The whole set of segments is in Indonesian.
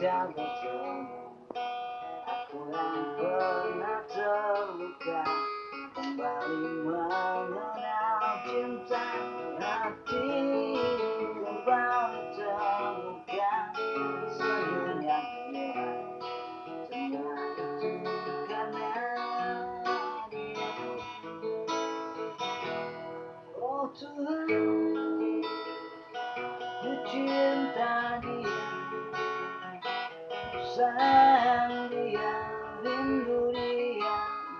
kita bertemu Aku yang pernah terluka Kembali mengenal cinta Hati kembali temukan Senyum yang hilang Semua itu karena dia Oh Tuhan Ku cinta dia sayang dia, rindu dia,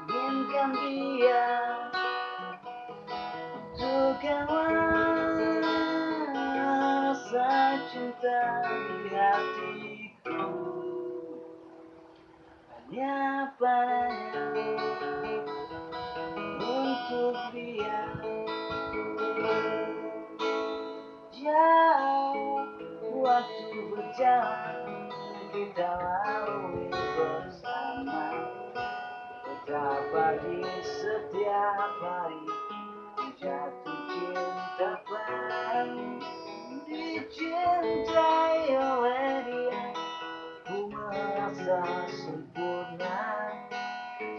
inginkan dia Tukanglah rasa cinta di hatiku. Hanya padanya untuk dia. Jauh waktu berjalan kita lalui bersama. Betapa di setiap hari jatuh cinta padamu Dicintai oleh dia. Ku merasa sempurna.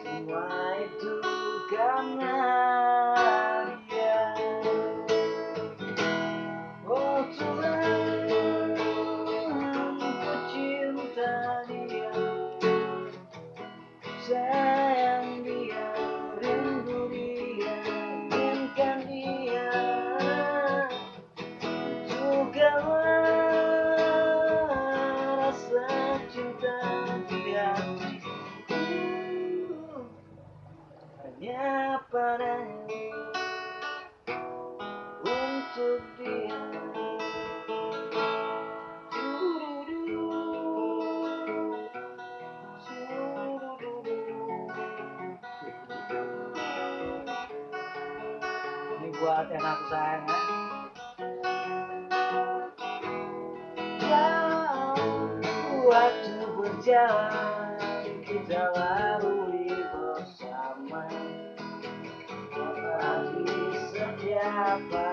Semua itu karena untuk dia Ini buat yang sayang ya. Jauh waktu kita lalui setiap